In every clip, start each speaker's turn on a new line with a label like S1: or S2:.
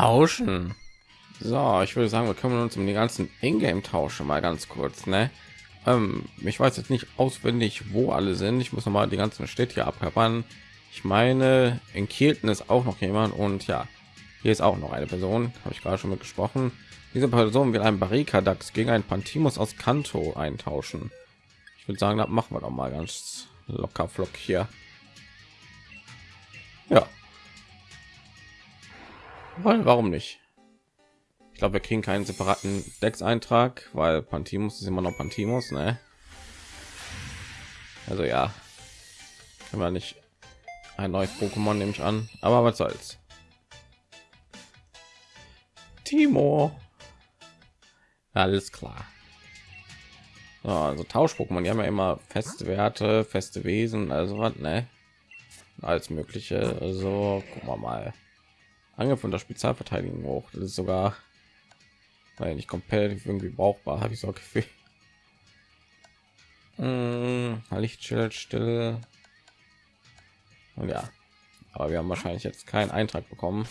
S1: Tauschen. So, ich würde sagen, wir kümmern uns um die ganzen Ingame-Tausche mal ganz kurz. Ne? Ähm, ich weiß jetzt nicht auswendig, wo alle sind. Ich muss noch mal die ganzen Städte abklappern. Ich meine, in Kielten ist auch noch jemand und ja, hier ist auch noch eine Person. Habe ich gerade schon mit gesprochen. Diese Person will ein Barrikadax gegen ein Pantimus aus Kanto eintauschen. Ich würde sagen, das machen wir doch mal ganz locker flock hier. Ja. Warum nicht? Ich glaube, wir kriegen keinen separaten Dex-Eintrag, weil Pantimus ist immer noch Pantimus, ne? Also ja, können wir nicht ein neues Pokémon nehme ich an, aber was soll's. Timo, alles klar. So, also Tausch-Pokémon, die haben ja immer feste Werte, feste Wesen, also was, ne? Alles mögliche. Also gucken wir mal. Angriff und der Spezialverteidigung hoch. Das ist sogar weil nicht komplett irgendwie brauchbar, habe ich so Gefühl. Hm, Lichtschild stille. Und ja, aber wir haben wahrscheinlich jetzt keinen Eintrag bekommen.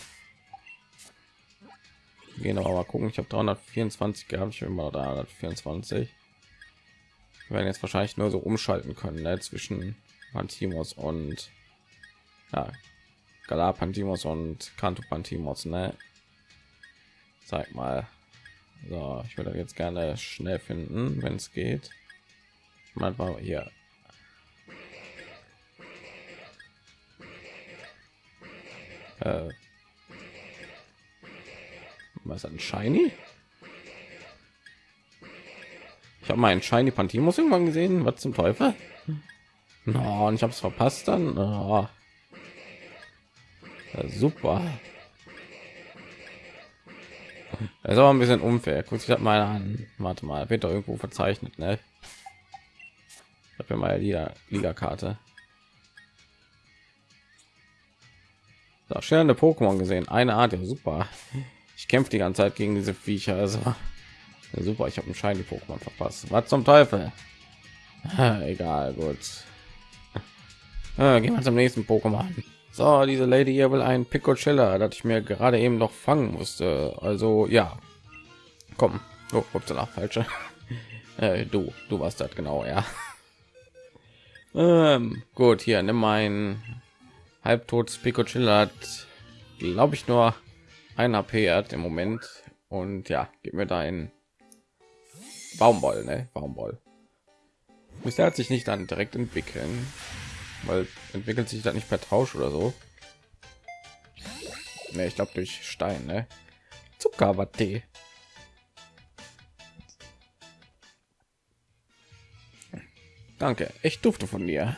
S1: Wir gehen aber mal gucken. Ich habe 324 gehabt, ich immer 324. Wir werden jetzt wahrscheinlich nur so umschalten können ne, zwischen Pantimos und ja, Galapantimos und Kanto Pantimos, ne? Zeig mal. So, ich würde jetzt gerne schnell finden, wenn es geht. Mal hier. Äh, was ein Shiny? Ich habe meinen Shiny Pantimos irgendwann gesehen. Was zum Teufel? No, und ich habe es verpasst dann. Oh. Ja, super. Das ist aber ein bisschen unfair. Guck sich mal an. Warte mal, wird doch irgendwo verzeichnet, ne? Ich habe ja mal Liga, Liga Karte. So, schillernde Pokémon gesehen. Eine Art, ja super. Ich kämpfe die ganze Zeit gegen diese Viecher. Also ja, super. Ich habe einen Schein die Pokémon verpasst. Was zum Teufel? Egal, gut. Äh, gehen wir zum nächsten Pokémon. So, diese Lady hier will ein Picocilla, das ich mir gerade eben noch fangen musste. Also ja, komm. Oh, upsala, falsche. Äh, du, du warst das genau, ja. Ähm, gut, hier nimm mein halbtotes Picocilla, glaube ich nur ein AP hat im Moment und ja, gib mir da ein Baumwoll, ne? Baumwoll. Bisher hat sich nicht dann direkt entwickeln weil entwickelt sich da nicht per Tausch oder so. Ne, ich glaube durch Stein, ne? Zuckerwatte. Danke, ich dufte von dir.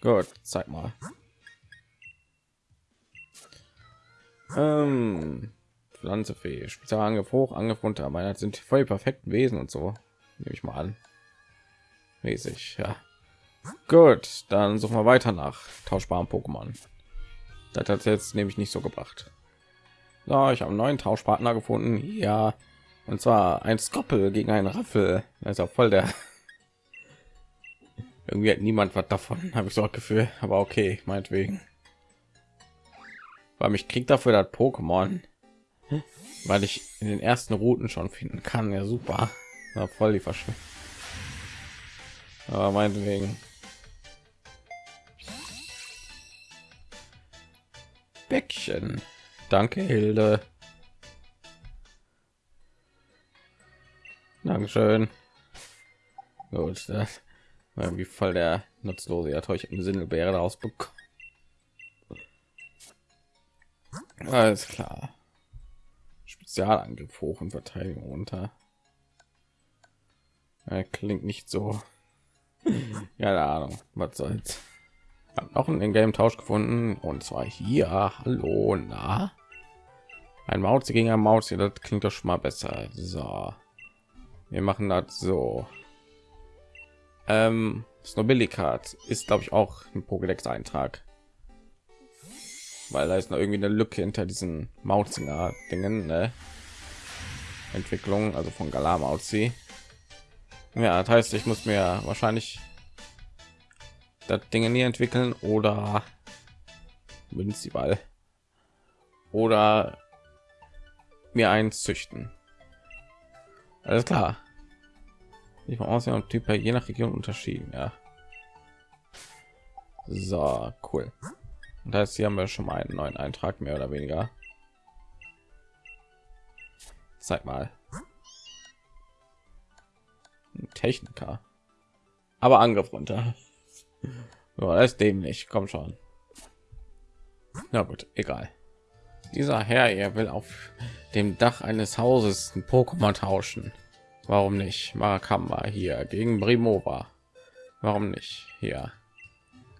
S1: Gut, zeig mal. Ähm, Pflanzefee, Spezialangriff hoch, Angriff runter. Meine sind voll perfekten Wesen und so. Nehme ich mal an mäßig ja. Gut dann suchen wir weiter nach tauschbaren pokémon. Das hat jetzt nämlich nicht so gebracht. So, ich habe einen neuen tauschpartner gefunden. Ja. Und zwar ein skoppel gegen einen raffel. Das ist auch voll der irgendwie hat niemand was davon habe ich so ein gefühl. Aber okay meinetwegen. Weil mich kriegt dafür das pokémon weil ich in den ersten routen schon finden kann. Ja super. Ja, voll die verschwendung aber meinetwegen. Bäckchen. Danke, Hilde. Dankeschön. Gut, das war irgendwie voll der nutzlose. Ja, eine Sinnelbeere daraus bekommen. Alles klar. Spezialangriff hoch und Verteidigung unter. Er klingt nicht so keine Ahnung, was soll's. Hab noch einen Game Tausch gefunden und zwar hier. Hallo, na. Ein Maus gegen ein Maus, das klingt doch schon mal besser. So, wir machen das so. Ähm, Snobillicat ist, glaube ich, auch ein Pokédex-Eintrag, weil da ist noch irgendwie eine Lücke hinter diesen Mauzinger Dingen, ne? Entwicklung, also von Galamauzi. Ja, das heißt, ich muss mir wahrscheinlich das Dinge nie entwickeln oder Münziball. oder mir eins züchten. Alles klar. Ich war aussehen und Typ je nach Region unterschieden. Ja. So cool. Und heißt, hier haben wir schon mal einen neuen Eintrag mehr oder weniger. Zeig mal. Techniker. Aber Angriff runter. Ja, das ist dämlich. Komm schon. Na gut, egal. Dieser Herr, er will auf dem Dach eines Hauses ein Pokémon tauschen. Warum nicht? Marakamba hier gegen Brimova. Warum nicht? Hier.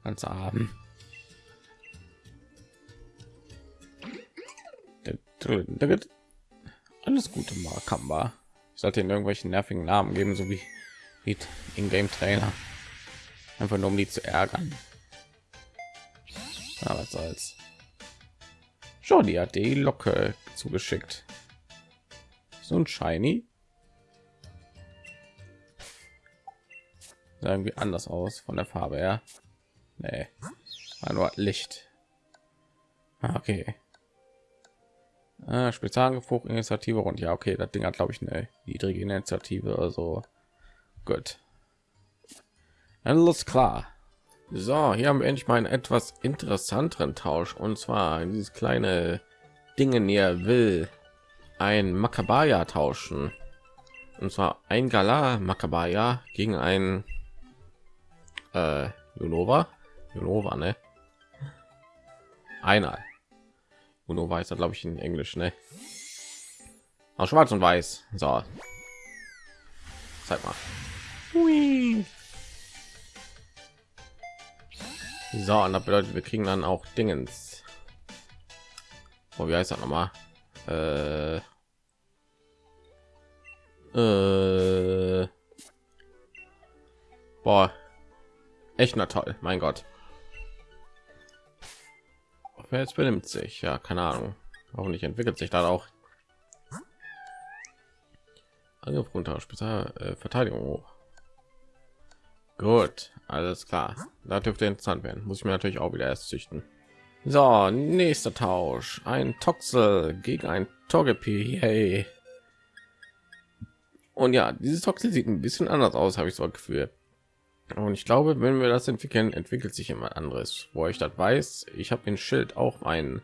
S1: Ganz arm. Alles Gute, Marakamba. Sollte in irgendwelchen nervigen Namen geben, so wie, wie in Game Trailer. Einfach nur um die zu ärgern. Aber was soll's. Schon die hat die Locke zugeschickt. So ein Shiny. Sah irgendwie anders aus von der Farbe her. Nee. War nur Licht. Ah, okay. Ah, Spezialangriff Initiative und ja, okay, das Ding hat glaube ich eine niedrige Initiative, also gut. Alles klar. So, hier haben wir endlich mal einen etwas interessanteren Tausch und zwar dieses kleine Dingen hier will ein Makabaya tauschen und zwar ein Gala Makabaya gegen ein äh, Unova, Unova, ne? Einer. Unova ist glaube ich in Englisch, ne? Auch schwarz und weiß. So. Zeig mal. Hui. So, und das bedeutet, wir kriegen dann auch Dingens. Oh, wie heißt das nochmal? Äh, äh, boah, echt na toll, mein Gott. Jetzt benimmt sich? Ja, keine Ahnung. Hoffentlich entwickelt sich dann auch. Angriff runter, Spezial äh, Verteidigung hoch. Gut, alles klar. Da dürfte interessant werden. Muss ich mir natürlich auch wieder erst züchten. So, nächster Tausch. Ein Toxel gegen ein Togepi. Hey. Und ja, dieses Toxel sieht ein bisschen anders aus, habe ich so ein Gefühl. Und ich glaube, wenn wir das entwickeln, entwickelt sich immer anderes. Wo ich das weiß, ich habe den Schild auch ein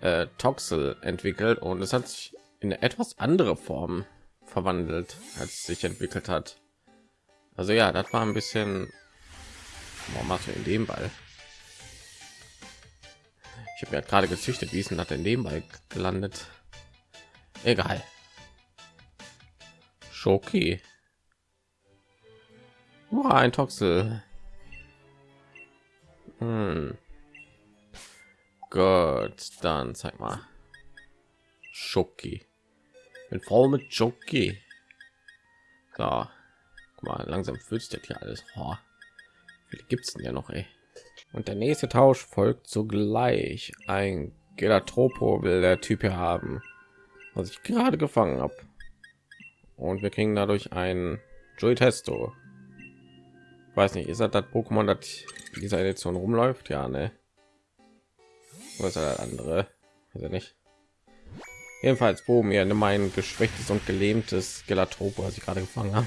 S1: äh, Toxel entwickelt und es hat sich in eine etwas andere Form verwandelt, als sich entwickelt hat. Also ja, das war ein bisschen. Warum machst du in dem Ball? Ich habe ja gerade gezüchtet, wie ist denn das in dem Ball gelandet? Egal. Schoki. Oh, ein Toxel. Hm. Gut, dann zeig mal. Schoki. Bin voll mit Schoki. So mal langsam fühlt sich hier alles oh, gibt es denn ja noch ey. und der nächste tausch folgt sogleich ein gelatropo will der typ hier haben was ich gerade gefangen habe und wir kriegen dadurch ein Joy Testo. Weiß nicht, ist das das Pokémon, das dieser Edition rumläuft? Ja, ne. Was ist andere? Also nicht. Jedenfalls, wo mir mein geschwächtes und gelähmtes Gelatropo, was ich gerade gefangen habe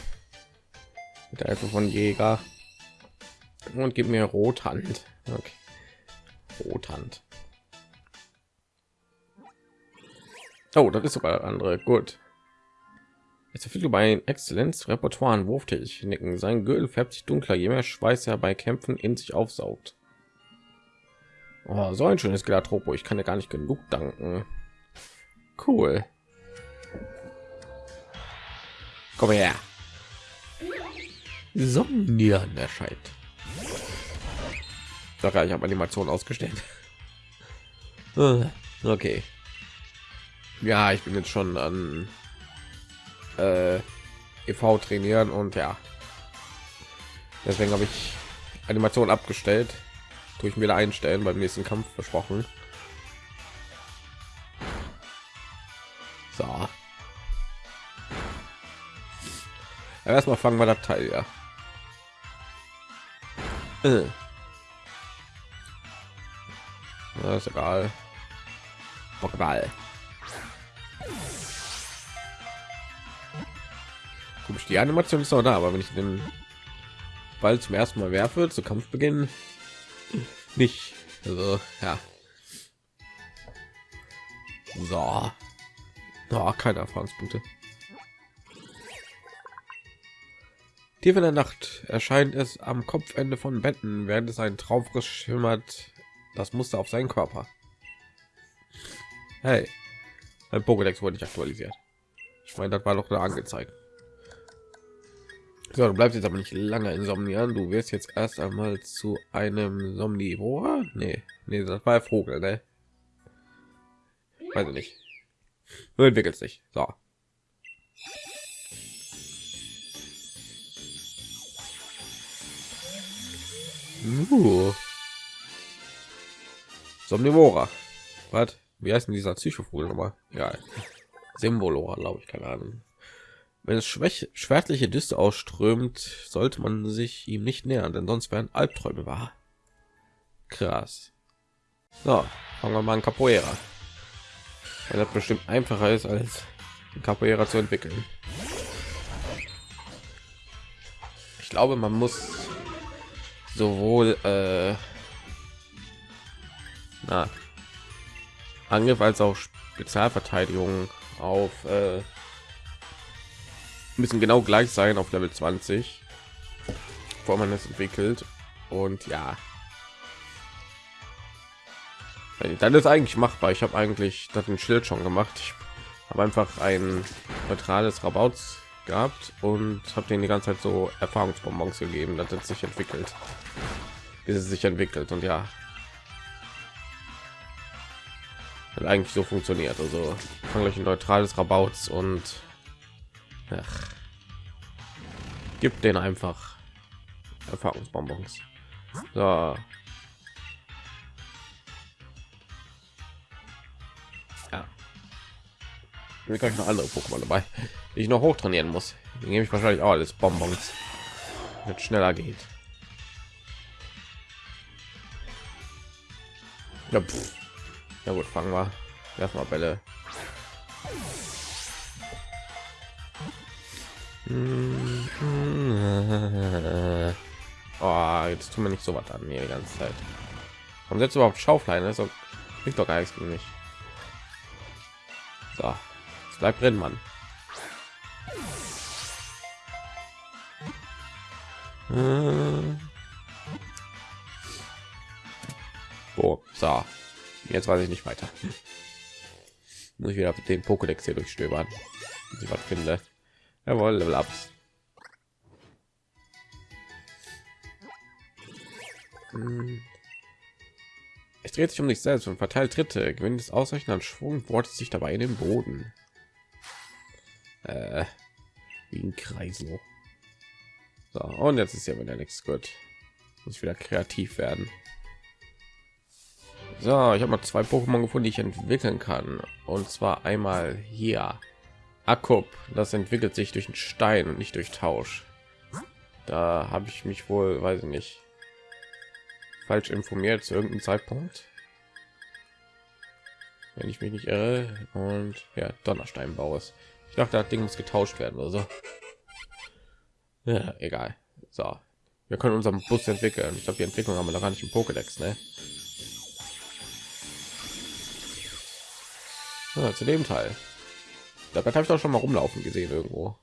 S1: mit der Hilfe von Jäger und gib mir Rothand. Okay. Rothand. Oh, das ist sogar andere. Gut. Jetzt verfügt über ein Exzellenz Repertoire an Wurftechniken. Sein Gürtel färbt sich dunkler, je mehr Schweiß er bei Kämpfen in sich aufsaugt. Oh, so ein schönes Gelatropo. Ich kann ja gar nicht genug danken. Cool. Komm her. Sonnieren erscheint. Ja, ich habe Animation ausgestellt. Okay. Ja, ich bin jetzt schon an äh, EV trainieren und ja. Deswegen habe ich Animation abgestellt. Tue ich mir einstellen beim nächsten Kampf versprochen. So. Erstmal fangen wir das Teil ja. Äh. Das ist egal. Pokéball. Komisch, die Animation ist noch da, aber wenn ich den Ball zum ersten Mal werfe, zu Kampfbeginn nicht. Also, ja. So. Oh, keine Erfahrungspunkte. Tief in der Nacht erscheint es am Kopfende von Betten, während es ein Traumfrisch schimmert das Muster auf seinen Körper. Hey, mein Pokédex wurde nicht aktualisiert. Ich meine, das war doch da angezeigt. So, du bleibst jetzt aber nicht lange insomnieren. Du wirst jetzt erst einmal zu einem Somnivor. Nee, nee, das war Vogel, ne? Weiß ich nicht. Du entwickelst dich. So. Uh. Somnivora. Was? Wie heißt denn dieser Psychovogel nochmal? Ja, Symbolora, glaube ich, keine Ahnung. Wenn es schwäch schwärzliche Düste ausströmt, sollte man sich ihm nicht nähern, denn sonst wären Albträume wahr. Krass. So, fangen wir mal an Capoeira. Weil das bestimmt einfacher ist, als Capoeira zu entwickeln. Ich glaube, man muss sowohl äh, na, Angriff als auch Spezialverteidigung auf äh, müssen genau gleich sein auf Level 20, bevor man es entwickelt. Und ja, dann ist eigentlich machbar. Ich habe eigentlich das ein Schild schon gemacht. Ich habe einfach ein neutrales Rabauts gehabt und habe den die ganze Zeit so Erfahrungsbonbons gegeben, dass es sich entwickelt, bis es sich entwickelt und ja, hat eigentlich so funktioniert. Also fange ich ein neutrales Rabauts und ach, gibt den einfach Erfahrungsbonbons. So. Ja. Mir kann noch andere Pokémon dabei, die ich noch hoch trainieren muss. Den gebe ich wahrscheinlich auch alles Bonbons, mit schneller geht. Ja, ja gut, fangen wir. Wir Bälle. Oh, jetzt tun wir nicht so was an mir die ganze Zeit. Warum setzt überhaupt Schauflein? Das bringt doch gar nichts gegen mich. So, es bleibt drin, Mann. Oh, so, jetzt weiß ich nicht weiter. Muss ich wieder den Pokédex hier durchstöbern, ich was finde. Jawohl, Level Ups. Hm. Es dreht sich um sich selbst und verteilt Tritte, gewinnt es ausreichend an Schwung, wortet sich dabei in den Boden. Äh, wie ein Kreisel. So, und jetzt ist ja wieder nichts gut. Muss wieder kreativ werden. So, ich habe mal zwei Pokémon gefunden, die ich entwickeln kann. Und zwar einmal hier. Akkup, das entwickelt sich durch einen Stein und nicht durch Tausch. Da habe ich mich wohl, weiß ich nicht, falsch informiert zu irgendeinem Zeitpunkt. Wenn ich mich nicht irre. Und ja, Donnersteinbau ist. Ich dachte, das Ding muss getauscht werden oder so. Ja, egal. So, wir können unseren Bus entwickeln. Ich glaube, die Entwicklung haben wir noch gar nicht im Pokédex, ne? Ja, zu dem Teil. Da habe ich doch schon mal rumlaufen gesehen irgendwo.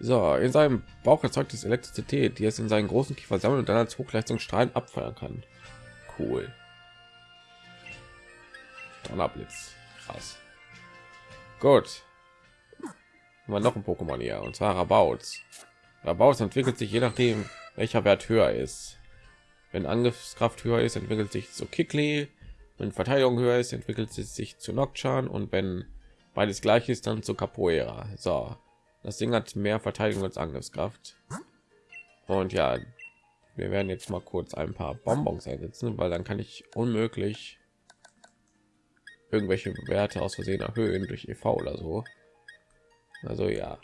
S1: So, in seinem Bauch erzeugt es Elektrizität, die es in seinen großen Kiefer sammelt und dann als Hochleistungsstrahlen abfeuern kann. Cool. Donnerblitz. Krass. Gut. Mal noch ein Pokémon hier und zwar Rabauts. Rabauts entwickelt sich je nachdem, welcher Wert höher ist. Wenn Angriffskraft höher ist, entwickelt sich zu Kikli. Wenn Verteidigung höher ist, entwickelt es sich zu Nocturne und wenn beides gleich ist, dann zu Capoeira. So, das Ding hat mehr Verteidigung als Angriffskraft. Und ja, wir werden jetzt mal kurz ein paar Bonbons einsetzen, weil dann kann ich unmöglich irgendwelche Werte aus Versehen erhöhen durch EV oder so. Also ja,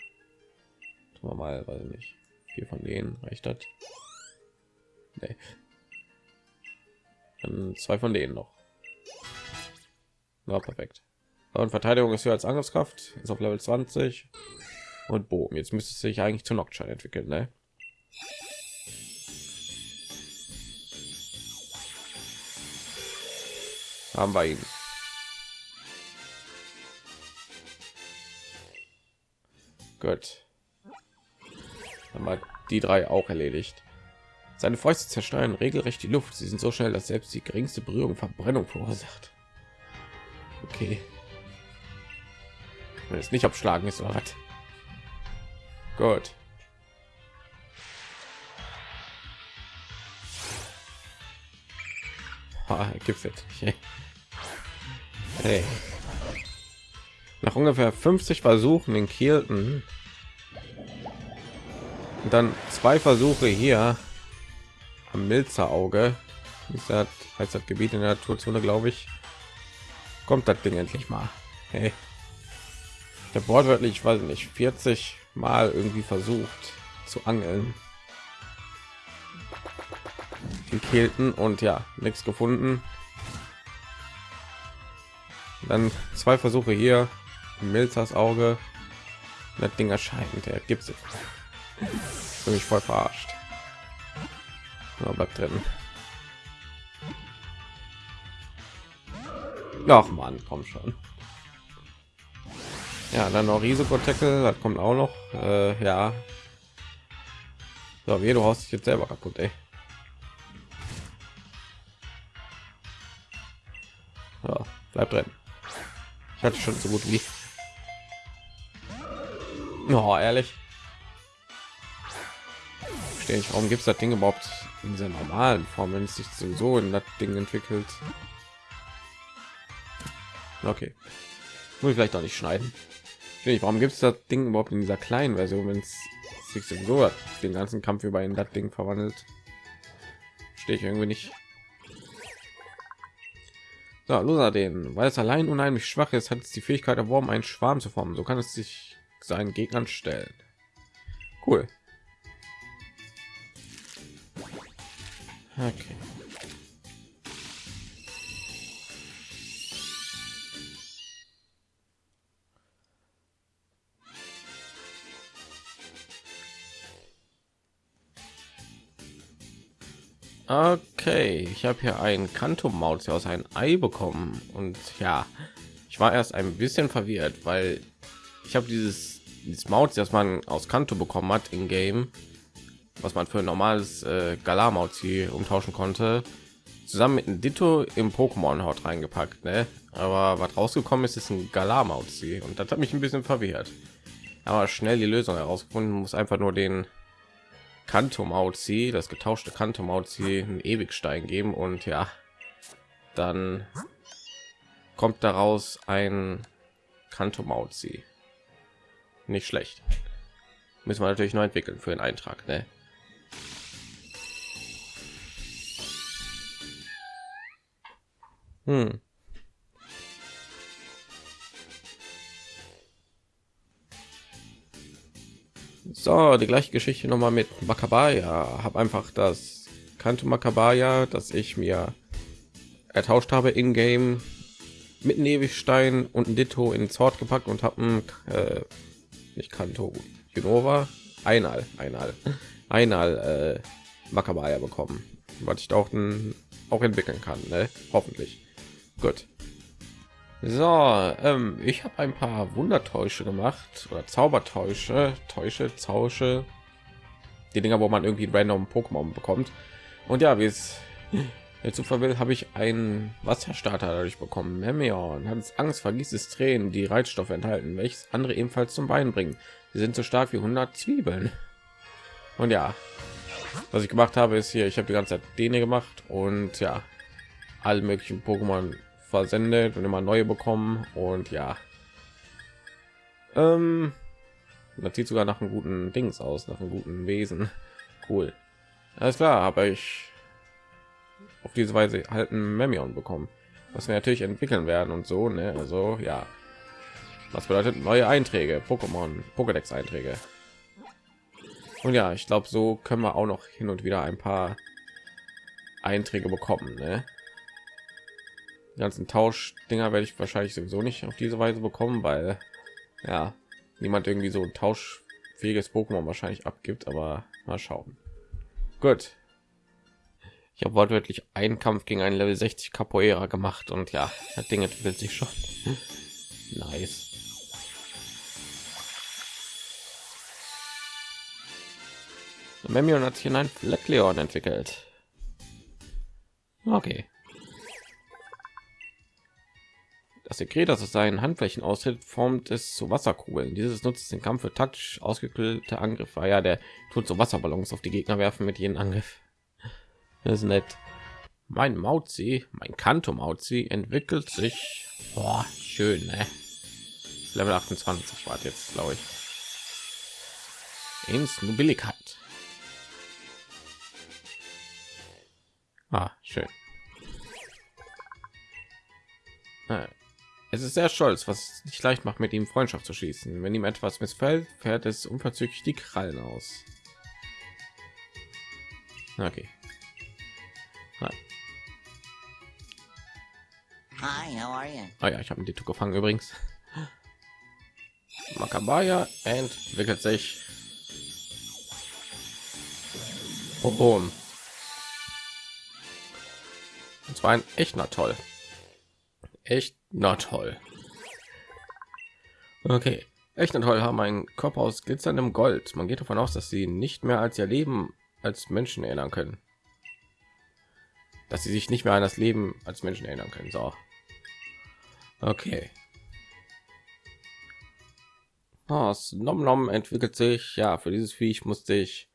S1: tun wir mal, weiß nicht, vier von denen reicht das. Nee. Dann zwei von denen noch. Na, perfekt. Und Verteidigung ist hier als Angriffskraft, ist auf Level 20 und Bogen. Jetzt müsste sich eigentlich zu Nocturne entwickeln, ne? Haben wir ihn. Gut. Haben die drei auch erledigt. Seine Fäuste zersteuern regelrecht die Luft. Sie sind so schnell, dass selbst die geringste Berührung Verbrennung verursacht. Okay. Wenn es nicht abschlagen ist oder was? Gut. Gipfelt. Hey. Nach ungefähr 50 Versuchen in Kielten und dann zwei Versuche hier am Milzer Auge, ist das, heißt das Gebiet in der Naturzone, glaube ich, kommt das Ding endlich mal. Hey. Der wortwörtlich, weiß nicht, 40 Mal irgendwie versucht zu angeln. In Kelten und ja, nichts gefunden. Dann zwei Versuche hier, Milzers Auge. Das Ding erscheint, der gibt es. Bin voll verarscht. Ja, bleibt drin. Ach man, komm schon. Ja, dann noch Risiko-Tackle, das kommt auch noch. Äh, ja. So, wie du haust dich jetzt selber kaputt, ey. Ja, bleib drin. Ich hatte schon so gut wie. Oh, ehrlich. Verstehe ich, warum gibt es das Ding überhaupt in dieser normalen Form, wenn es sich so in das Ding entwickelt? Okay. Muss ich vielleicht auch nicht schneiden. Ich, warum gibt es das Ding überhaupt in dieser kleinen Version, wenn es sich so den ganzen Kampf über in das Ding verwandelt? Stehe ich irgendwie nicht. So, loser den, weil es allein unheimlich schwach ist, hat es die Fähigkeit erworben, einen Schwarm zu formen. So kann es sich seinen Gegnern stellen. Cool. Okay. Okay, ich habe hier ein Kanto-Maus aus ein Ei bekommen und ja, ich war erst ein bisschen verwirrt, weil ich habe dieses, dieses Maus, das man aus Kanto bekommen hat in Game, was man für ein normales äh, Galar-Mauzi umtauschen konnte, zusammen mit einem Ditto im Pokémon-Haut reingepackt, ne? Aber was rausgekommen ist, ist ein Galar-Mauzi und das hat mich ein bisschen verwirrt. Aber schnell die Lösung herausgefunden, muss einfach nur den Kanto Mauzi, das getauschte Kanto Mauzi, einen Ewigstein geben und ja, dann kommt daraus ein Kanto Mauzi. Nicht schlecht. Müssen wir natürlich neu entwickeln für den Eintrag, ne? Hm. So, die gleiche Geschichte noch mal mit Makabaya. Habe einfach das kannte Makabaya, das ich mir ertauscht habe in Game mit einem und ein Ditto in Sword gepackt und habe äh, nicht Kanto Genova einmal einmal einmal äh, Makabaya bekommen, was ich auch, auch entwickeln kann, ne? hoffentlich. Gut. So, ähm, ich habe ein paar Wundertäusche gemacht oder Zaubertäusche, Täusche, Zausche, die Dinger, wo man irgendwie random Pokémon bekommt. Und ja, wie es der Zufall will, habe ich einen Wasserstarter dadurch bekommen. Memeon hat Angst, vergießt es Tränen, die Reizstoffe enthalten, welches andere ebenfalls zum Bein bringen. Sie sind so stark wie 100 Zwiebeln. Und ja, was ich gemacht habe, ist hier, ich habe die ganze Zeit den gemacht und ja, alle möglichen Pokémon versendet und immer neue bekommen. Und ja. Ähm, das sieht sogar nach einem guten dings aus nach einem guten wesen. Cool. Alles klar habe ich auf diese weise halten memion bekommen. Was wir natürlich entwickeln werden und so ne? also ja. Was bedeutet neue einträge? Pokémon pokédex einträge und ja ich glaube so können wir auch noch hin und wieder ein paar einträge bekommen ne? Die ganzen Tauschdinger werde ich wahrscheinlich sowieso nicht auf diese Weise bekommen, weil ja niemand irgendwie so ein tauschfähiges Pokémon wahrscheinlich abgibt. Aber mal schauen. Gut. Ich habe wortwörtlich einen Kampf gegen einen Level 60 Capoeira gemacht und ja, das Ding entwickelt sich schon. nice. Memion hat sich in ein Fleckleon entwickelt. Okay. Das Sekret, das aus seinen Handflächen austritt, formt es zu Wasserkugeln. Dieses nutzt den Kampf für taktisch ausgekühlte Angriffe. Ah ja, der tut so Wasserballons auf die Gegner werfen mit jedem Angriff. Das ist nett. Mein Mauzi, mein Kanto Mauzi entwickelt sich. Boah, schön, ne? Level 28 war jetzt, glaube ich. Ins Nobilligkeit. Ah, schön. Ah, es ist sehr stolz, was nicht leicht macht, mit ihm Freundschaft zu schließen. Wenn ihm etwas missfällt, fährt es unverzüglich die Krallen aus. Okay. Hi. Hi, how are you? Ah ja, ich habe die Tuch gefangen übrigens. Makabaya entwickelt sich. Oh, oh. Und zwar ein echt na toll. Echt na toll. Okay. Echt na toll haben einen Körper aus glitzerndem Gold. Man geht davon aus, dass sie nicht mehr als ihr Leben als Menschen erinnern können. Dass sie sich nicht mehr an das Leben als Menschen erinnern können. So. Okay. Oh, Nom Nom entwickelt sich. Ja, für dieses Viech musste ich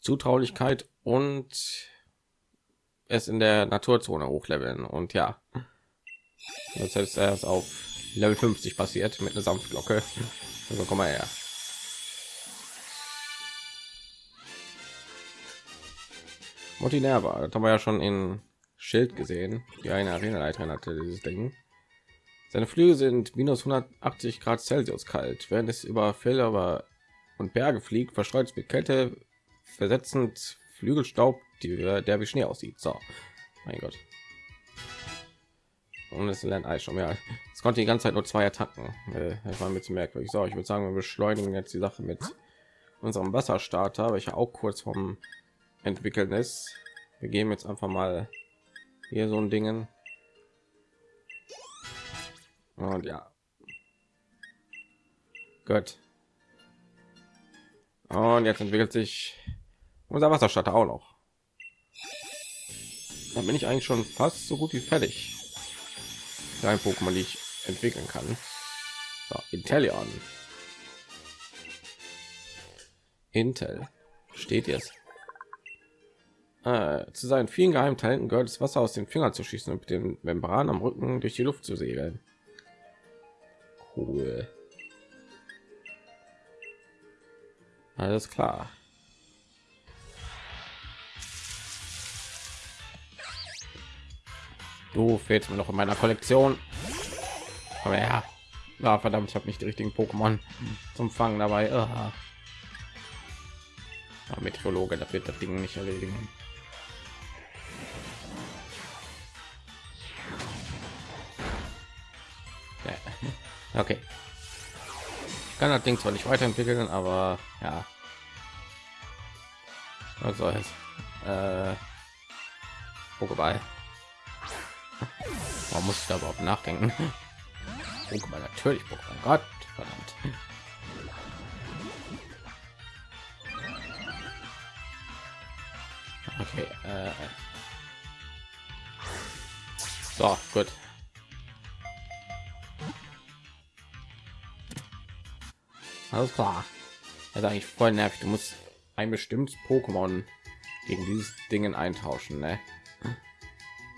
S1: Zutraulichkeit und es in der Naturzone hochleveln und ja, das heißt erst auf Level 50 passiert mit einer Sanftglocke. Also komm mal her. Motinerva, das haben wir ja schon in Schild gesehen, die eine Arena-Leiterin hatte dieses Ding. Seine Flügel sind minus 180 Grad Celsius kalt, während es über Felder und Berge fliegt, verstreut es mit Kälte versetzend Flügelstaub, die, der wie Schnee aussieht. So, mein Gott. Und es lernt Eis schon mehr. Es konnte die ganze Zeit nur zwei Attacken. Äh, das war ein bisschen merkwürdig. So, ich würde sagen, wir beschleunigen jetzt die Sache mit unserem Wasserstarter, welcher auch kurz vom entwickeln ist. Wir geben jetzt einfach mal hier so ein Dingen. Und ja. Gut. Und jetzt entwickelt sich unser Wasserstarter auch noch. Da bin ich eigentlich schon fast so gut wie fertig. Ein Pokémon, die ich entwickeln kann. So, Intellion. Intel steht jetzt. Äh, zu seinen vielen geheimen Talenten gehört das Wasser aus den Fingern zu schießen und mit den Membran am Rücken durch die Luft zu segeln. Cool. Alles klar. Du fehlt mir noch in meiner Kollektion. Aber ja, ja verdammt, ich habe nicht die richtigen Pokémon zum Fangen dabei. Ja, Meteorologe, das wird das Ding nicht erledigen. Ja. Okay. Ich kann das Ding zwar nicht weiterentwickeln, aber ja. Es? Äh, Pokéball. Warum muss ich da überhaupt nachdenken? Pokémon natürlich Pokémon. Gott, verdammt. Okay. Äh. So, gut. Alles klar. Also eigentlich voll nervig. Du musst ein bestimmtes Pokémon gegen dieses Dingen eintauschen, ne?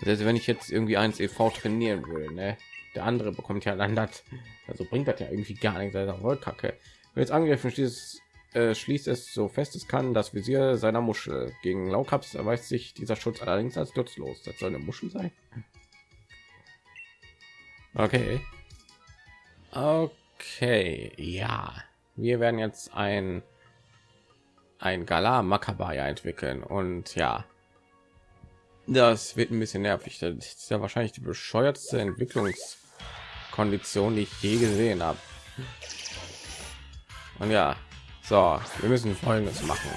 S1: Also wenn ich jetzt irgendwie eins ev trainieren will ne? der andere bekommt ja dann das also bringt das ja irgendwie gar nichts. Voll kacke. Jetzt angegriffen schließt, äh, schließt es so fest es kann das visier seiner muschel. Gegen laukaps erweist sich dieser schutz allerdings als nutzlos. Das soll eine muschel sein? Okay. Okay ja. Wir werden jetzt ein ein galar makabaya entwickeln. Und ja Das wird ein bisschen nervig. Das ist ja wahrscheinlich die bescheuertste Entwicklungskondition, die ich je gesehen habe. Und ja, so, wir müssen Folgendes machen.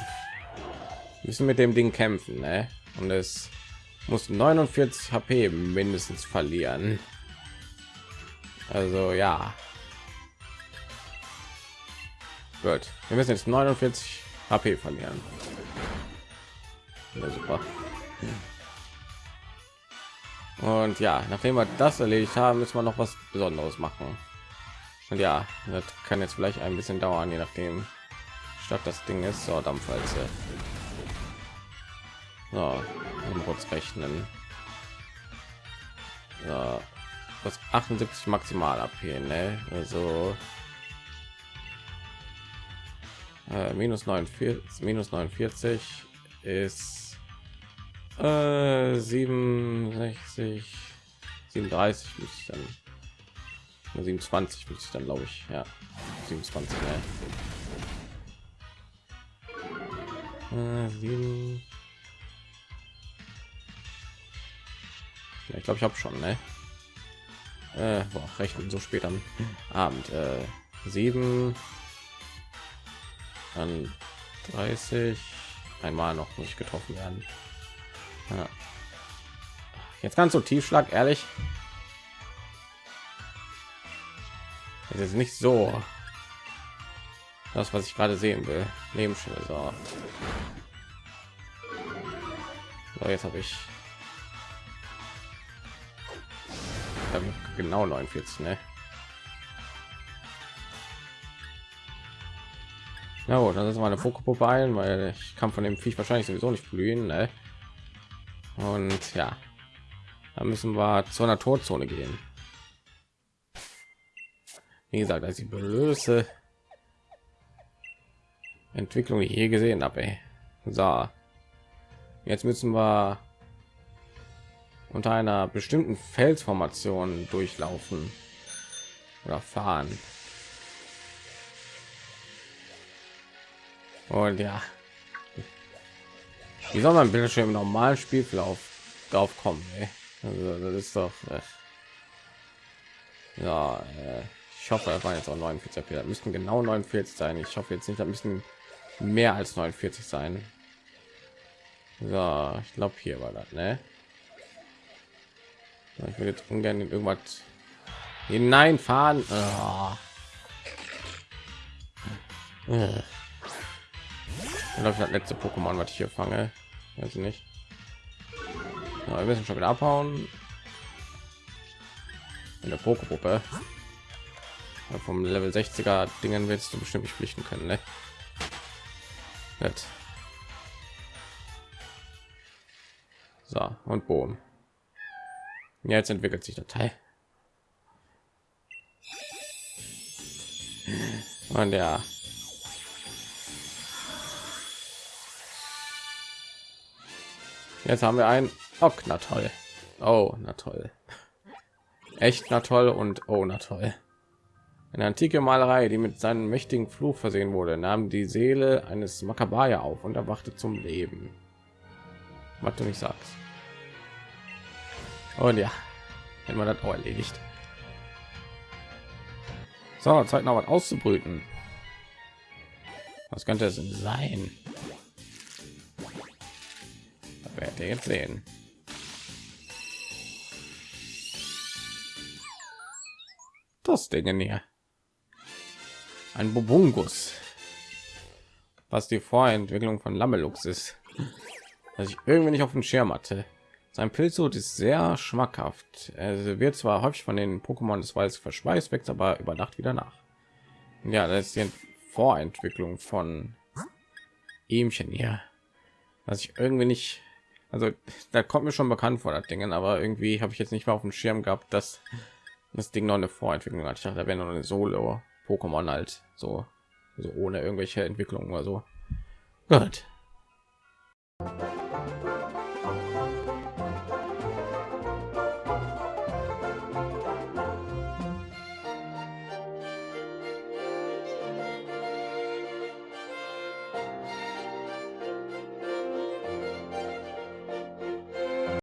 S1: Wir müssen mit dem Ding kämpfen, ne? Und es muss 49 HP mindestens verlieren. Also ja. Gut, wir müssen jetzt 49 HP verlieren. Ja, super. Und ja, nachdem wir das erledigt haben, müssen wir noch was Besonderes machen. Und ja, das kann jetzt vielleicht ein bisschen dauern, je nachdem statt das Ding ist. So, Dampfwalze. So, kurz rechnen. Ja, was 78 maximal AP, ne? Also äh, minus 49, minus 49 ist äh, 67, 37 muss ich dann 27 muss ich dann glaube ich ja. 27 ne? äh, 7 ja, ich glaube ich habe schon ne? Äh, boah, rechnen so spät am abend. Äh, 7 dann 30 einmal noch nicht getroffen werden ja. jetzt ganz so tiefschlag ehrlich es ist nicht so das was ich gerade sehen will lebensschule so. so jetzt habe ich genau 49 ne? Na gut, das ist meine Fokupuppe ein, weil ich kann von dem Viech wahrscheinlich sowieso nicht blühen. Ne? Und ja, da müssen wir zu einer Todzone gehen. Wie gesagt, als die blöße Entwicklung, die je gesehen habe. So, jetzt müssen wir unter einer bestimmten Felsformation durchlaufen oder fahren. Und ja, wie soll man schon im normalen Spielverlauf drauf kommen? Also, das ist doch. Äh, ja, äh, ich hoffe, er war jetzt auch 49 Da müssten genau 49 sein. Ich hoffe jetzt nicht, da müssen mehr als 49 sein. So, ich glaube, hier war das, ne? Ich will jetzt ungern in irgendwas hineinfahren. Oh. Ich glaube, das letzte Pokémon, was ich hier fange. Weiß ich nicht. Ja, wir müssen schon wieder abhauen. In der Pokegruppe. Vom Level 60er Dingen willst du bestimmt nicht pflichten können, ne? Nett. So, und Boom. Ja, jetzt entwickelt sich der Teil. Und ja, Jetzt haben wir ein oh, na toll. Oh, na toll. Echt na toll und oh, na toll. Eine antike Malerei, die mit seinem mächtigen Fluch versehen wurde, nahm die Seele eines Makabaya auf und erwachte zum Leben. Was du nicht sagst. Und ja, wenn man das auch erledigt. So, Zeit noch was auszubrüten. Was könnte es denn sein? Werde jetzt sehen. Das Ding hier. Ein Bobungus. Was die Vorentwicklung von Lamelux ist. dass ich irgendwie nicht auf dem Schirm hatte. Sein Pilzhut ist sehr schmackhaft. Er wird zwar häufig von den Pokémon des Waldes verschweißt, wächst aber über Nacht wieder nach. Ja, das ist die Vorentwicklung von ihmchen hier. Was ich irgendwie nicht also da kommt mir schon bekannt vor das Dingen, aber irgendwie habe ich jetzt nicht mehr auf dem Schirm gehabt, dass das Ding noch eine Vorentwicklung hat. Ich dachte, da wäre noch eine Solo Pokémon halt so, so ohne irgendwelche Entwicklungen oder so. Gut.